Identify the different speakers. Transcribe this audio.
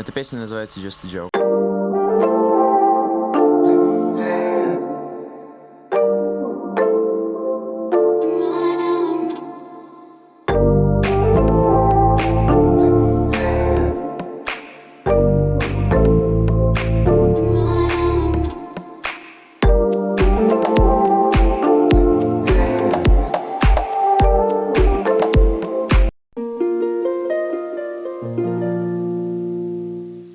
Speaker 1: Эта песня называется Just a Joke. thank mm -hmm. you